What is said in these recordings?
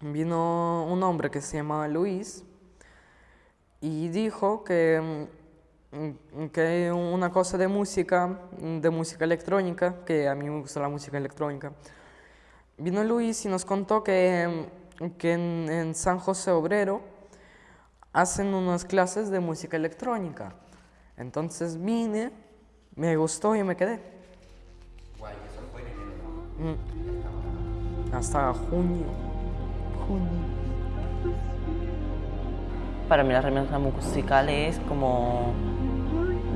vino un hombre que se llama Luis y dijo que, mm, que una cosa de música, de música electrónica, que a mí me gusta la música electrónica. Vino Luis y nos contó que, que en, en San José Obrero hacen unas clases de música electrónica. Entonces vine, me gustó y me quedé. Guay, eso fue en enero. Mm. Hasta junio. Junio. Para mí la remezcla musical es como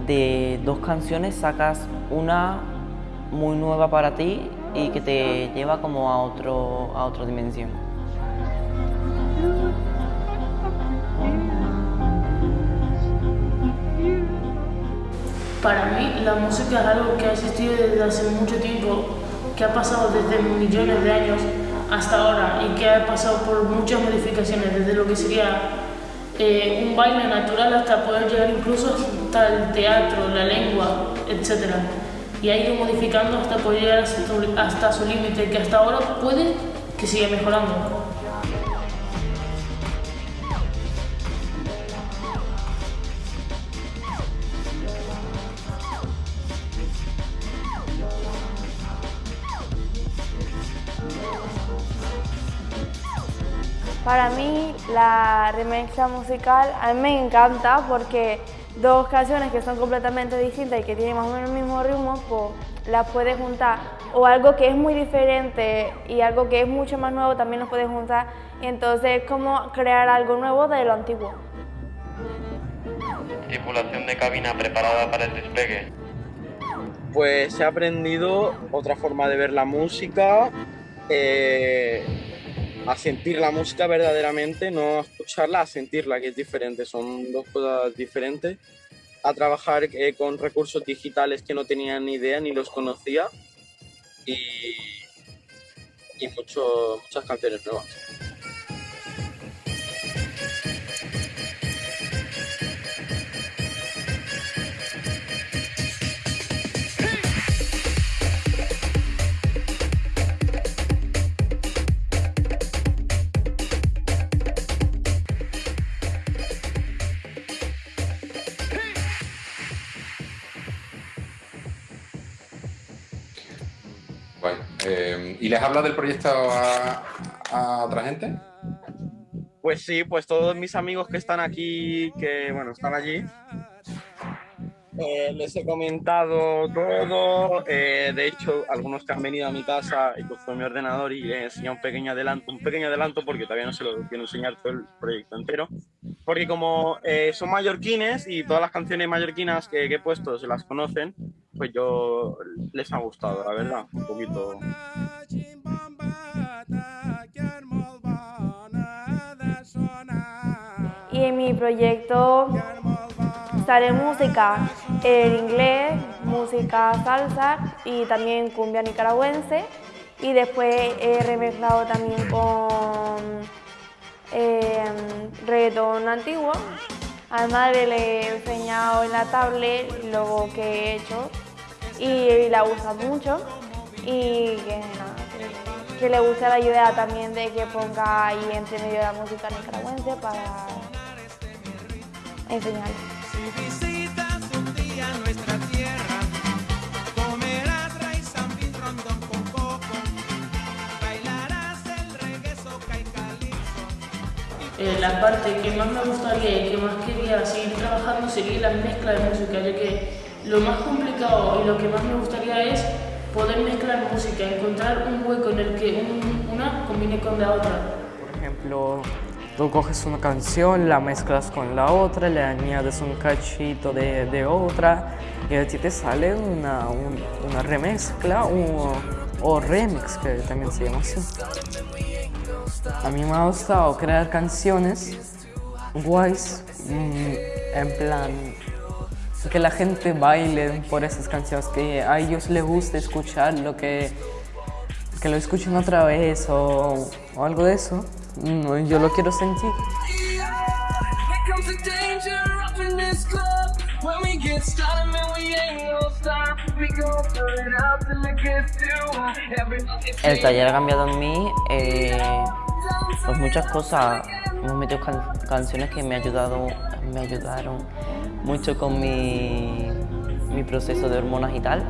de dos canciones sacas una muy nueva para ti y que te lleva como a, otro, a otra dimensión. Para mí la música es algo que ha existido desde hace mucho tiempo, que ha pasado desde millones de años hasta ahora y que ha pasado por muchas modificaciones, desde lo que sería eh, un baile natural hasta poder llegar incluso hasta el teatro, la lengua, etc. Y ha ido modificando hasta poder llegar hasta, hasta su límite, que hasta ahora puede que siga mejorando. Para mí la remezcla musical a mí me encanta porque dos canciones que son completamente distintas y que tienen más o menos el mismo ritmo, pues las puedes juntar. O algo que es muy diferente y algo que es mucho más nuevo también los puedes juntar. Y entonces es como crear algo nuevo de lo antiguo. Tripulación de cabina preparada para el despegue. Pues he aprendido otra forma de ver la música, eh, a sentir la música verdaderamente, no a escucharla, a sentirla, que es diferente, son dos cosas diferentes. A trabajar eh, con recursos digitales que no tenía ni idea ni los conocía y, y mucho, muchas canciones nuevas. Eh, ¿Y les habla del proyecto a, a otra gente? Pues sí, pues todos mis amigos que están aquí, que bueno, están allí, eh, les he comentado todo. eh, de hecho, algunos que han venido a mi casa y cogido mi ordenador y les he enseñado un pequeño adelanto, un pequeño adelanto porque todavía no se lo quiero enseñar todo el proyecto entero. Porque como eh, son mallorquines y todas las canciones mallorquinas que, que he puesto se las conocen, pues yo les ha gustado, la verdad, un poquito. Y en mi proyecto sale música en inglés, música salsa y también cumbia nicaragüense. Y después he remezclado también con eh, reggaetón antiguo. A mi madre le he enseñado en la tablet lo que he hecho y la usa mucho. Y que, nada, que- le guste la idea también de que ponga ahí entre medio la música nicaragüense para enseñarle. Eh, la parte que más me gustaría y que más quería seguir trabajando sería la mezcla de música, ya que lo más complicado y lo que más me gustaría es poder mezclar música, encontrar un hueco en el que un- una combine con la otra. Por ejemplo, tú coges una canción, la mezclas con la otra, le añades un cachito de, otra y a ti te sale una, un- una remezcla o, o remix, que también se llama así. A mí me ha gustado crear canciones guays, mm, en plan que la gente baile por esas canciones, que a ellos les guste escuchar lo que que lo escuchen otra vez o, o algo de eso. No, yo lo quiero sentir. El taller ha cambiado en mí eh, Pues muchas cosas, hemos metido can- canciones que me, ayudado, me ayudaron mucho con mi, mi proceso de hormonas y tal.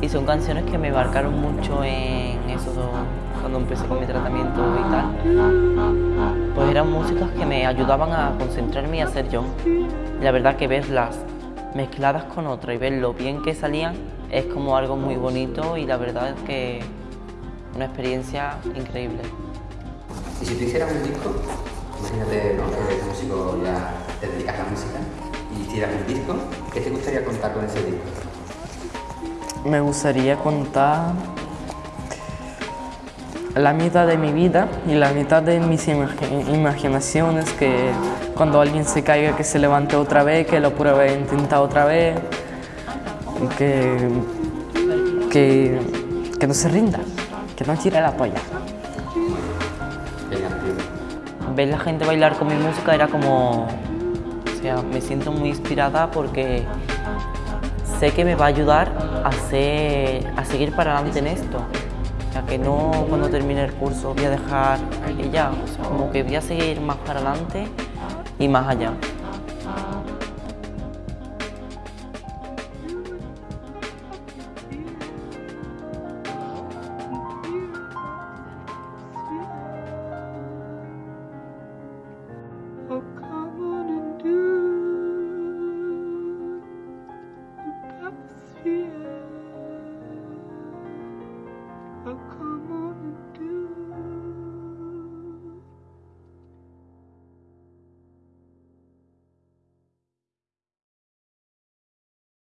Y son canciones que me marcaron mucho en eso cuando empecé con mi tratamiento y tal. Pues eran músicas que me ayudaban a concentrarme y a ser yo. La verdad que verlas mezcladas con otra y ver lo bien que salían es como algo muy bonito y la verdad es que una experiencia increíble. Y si tú hicieras un disco, imagínate ¿no? que eres músico, ya te dedicas a la música, un disco, ¿qué te gustaría contar con ese disco? Me gustaría contar la mitad de mi vida y la mitad de mis imagi- imaginaciones, que cuando alguien se caiga que se levante otra vez, que lo pruebe e intenta otra vez, que, que, que no se rinda, que no tire la polla. Ver la gente bailar con mi música era como... Sea, me siento muy inspirada porque sé que me va a ayudar a, ser- a seguir para adelante en esto. Sea, que no cuando termine el curso voy a dejar y ya. O sea, como que voy a seguir más para adelante y más allá. I'll come on and do.